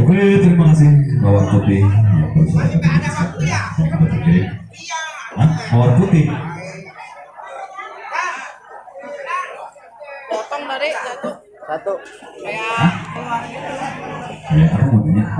Oke, terima kasih Mawar Putih. Hah? Mawar Putih. Potong dari satu. Satu. Ya, aku mau tanya.